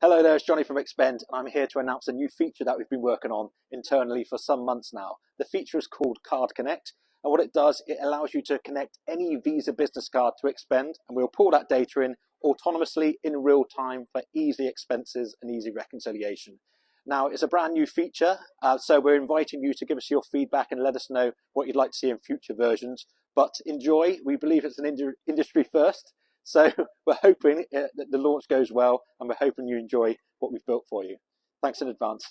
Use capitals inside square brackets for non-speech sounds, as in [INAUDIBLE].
Hello there, it's Johnny from Expend, and I'm here to announce a new feature that we've been working on internally for some months now. The feature is called Card Connect, and what it does, it allows you to connect any Visa business card to Expend, and we'll pull that data in autonomously in real time for easy expenses and easy reconciliation. Now, it's a brand new feature, uh, so we're inviting you to give us your feedback and let us know what you'd like to see in future versions. But enjoy, we believe it's an industry first, so [LAUGHS] we're hoping uh, that the launch goes well and we're hoping you enjoy what we've built for you. Thanks in advance.